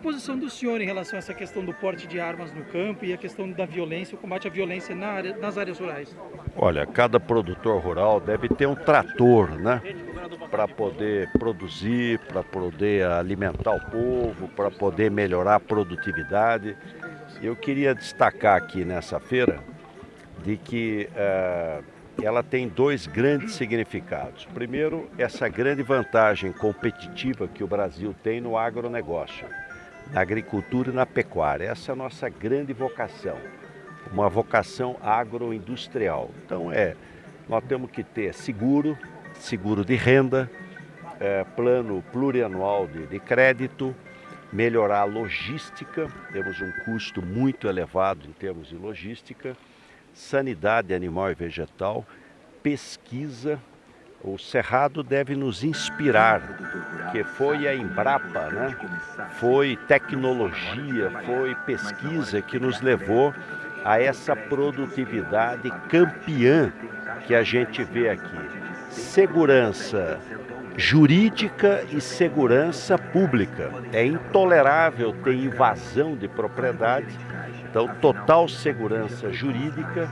a posição do senhor em relação a essa questão do porte de armas no campo e a questão da violência, o combate à violência na área, nas áreas rurais? Olha, cada produtor rural deve ter um trator, né? Para poder produzir, para poder alimentar o povo, para poder melhorar a produtividade. Eu queria destacar aqui nessa feira de que uh, ela tem dois grandes significados. Primeiro, essa grande vantagem competitiva que o Brasil tem no agronegócio, na agricultura e na pecuária. Essa é a nossa grande vocação, uma vocação agroindustrial. Então, é, nós temos que ter seguro, seguro de renda, é, plano plurianual de, de crédito, melhorar a logística, temos um custo muito elevado em termos de logística, sanidade animal e vegetal, pesquisa. O Cerrado deve nos inspirar, porque foi a Embrapa, né? foi tecnologia, foi pesquisa que nos levou a essa produtividade campeã que a gente vê aqui. Segurança jurídica e segurança pública. É intolerável ter invasão de propriedade então, total segurança jurídica,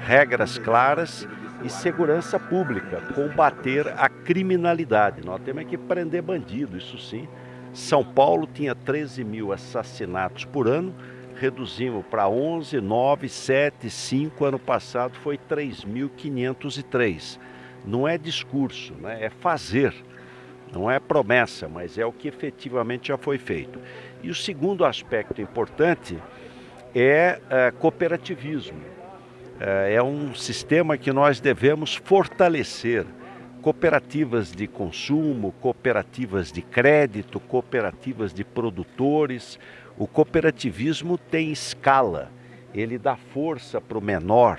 regras claras e segurança pública, combater a criminalidade. Nós temos que prender bandido, isso sim. São Paulo tinha 13 mil assassinatos por ano, reduzimos para 11, 9, 7, 5. Ano passado foi 3.503. Não é discurso, né? é fazer. Não é promessa, mas é o que efetivamente já foi feito. E o segundo aspecto importante é, é cooperativismo. É, é um sistema que nós devemos fortalecer. Cooperativas de consumo, cooperativas de crédito, cooperativas de produtores. O cooperativismo tem escala, ele dá força para o menor.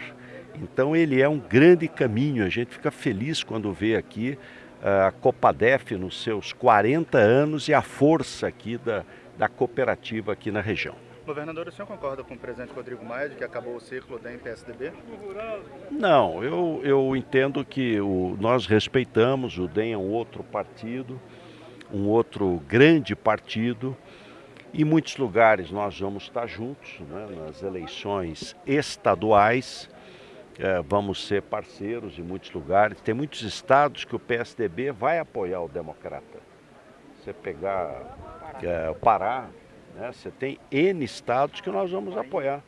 Então ele é um grande caminho. A gente fica feliz quando vê aqui a Copadef nos seus 40 anos e a força aqui da, da cooperativa aqui na região. Governador, o senhor concorda com o presidente Rodrigo Maia de que acabou o ciclo DEM PSDB? Não, eu, eu entendo que o, nós respeitamos, o DEM é um outro partido, um outro grande partido. Em muitos lugares nós vamos estar juntos, né, nas eleições estaduais, é, vamos ser parceiros em muitos lugares. Tem muitos estados que o PSDB vai apoiar o democrata. Você pegar é, o Pará, né? Você tem N estados que nós vamos apoiar.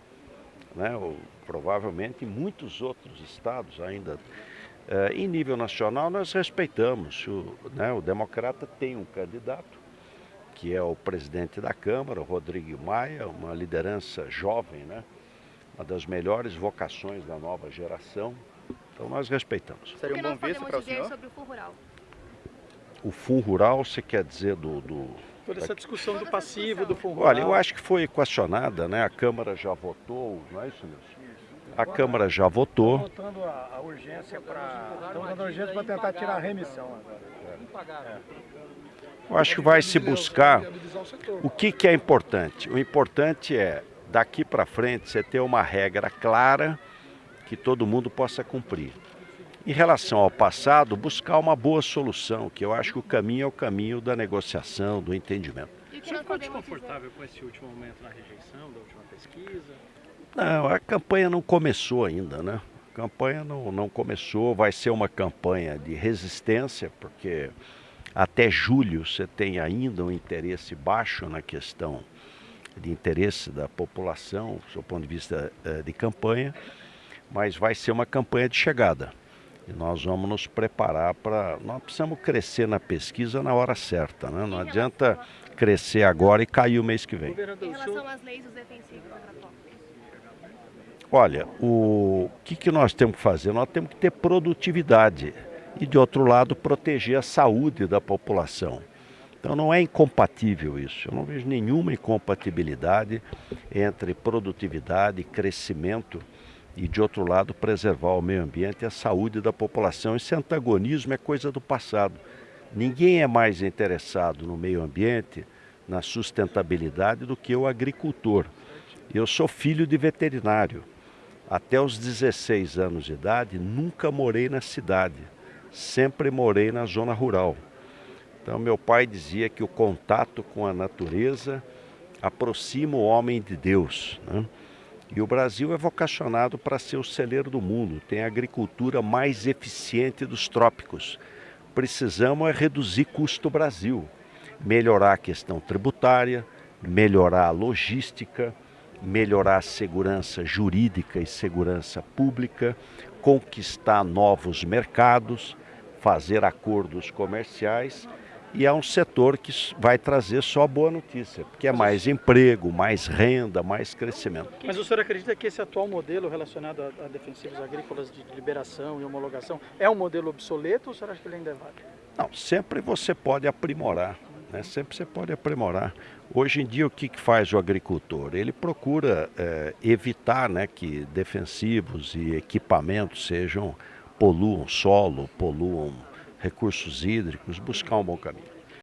Né? Ou, provavelmente muitos outros estados ainda. É, em nível nacional, nós respeitamos. O, né, o democrata tem um candidato, que é o presidente da Câmara, o Rodrigo Maia, uma liderança jovem, né? uma das melhores vocações da nova geração. Então nós respeitamos. Seria um bom vice para o senhor? sobre o Fundo Rural? O Fundo Rural, você quer dizer do, do Toda essa discussão do passivo, do fundo Olha, eu acho que foi equacionada, né? A Câmara já votou, não é isso, Nilson? A Câmara já votou. Votando a, a urgência para. Estamos dando urgência para tentar tirar a remissão agora. É. Eu acho que vai se buscar. O que, que é importante? O importante é, daqui para frente, você ter uma regra clara que todo mundo possa cumprir. Em relação ao passado, buscar uma boa solução, que eu acho que o caminho é o caminho da negociação, do entendimento. Você ficou desconfortável com esse último momento na rejeição da última pesquisa? Não, a campanha não começou ainda, né? A campanha não, não começou, vai ser uma campanha de resistência, porque até julho você tem ainda um interesse baixo na questão de interesse da população, do ponto de vista uh, de campanha, mas vai ser uma campanha de chegada. E nós vamos nos preparar para. Nós precisamos crescer na pesquisa na hora certa, né? Não adianta crescer agora e cair o mês que vem. Em relação às leis dos defensivos Olha, o que, que nós temos que fazer? Nós temos que ter produtividade e, de outro lado, proteger a saúde da população. Então não é incompatível isso. Eu não vejo nenhuma incompatibilidade entre produtividade e crescimento e, de outro lado, preservar o meio ambiente e a saúde da população. Esse antagonismo é coisa do passado. Ninguém é mais interessado no meio ambiente, na sustentabilidade, do que o agricultor. Eu sou filho de veterinário. Até os 16 anos de idade, nunca morei na cidade. Sempre morei na zona rural. Então, meu pai dizia que o contato com a natureza aproxima o homem de Deus. Né? E o Brasil é vocacionado para ser o celeiro do mundo, tem a agricultura mais eficiente dos trópicos. Precisamos é reduzir custo Brasil, melhorar a questão tributária, melhorar a logística, melhorar a segurança jurídica e segurança pública, conquistar novos mercados, fazer acordos comerciais e é um setor que vai trazer só boa notícia, porque é mais emprego, mais renda, mais crescimento. Mas o senhor acredita que esse atual modelo relacionado a, a defensivos agrícolas de liberação e homologação é um modelo obsoleto ou o senhor acha que ele ainda é válido? Não, sempre você pode aprimorar, né? sempre você pode aprimorar. Hoje em dia o que, que faz o agricultor? Ele procura é, evitar né, que defensivos e equipamentos sejam poluam solo, poluam recursos hídricos, buscar um bom caminho.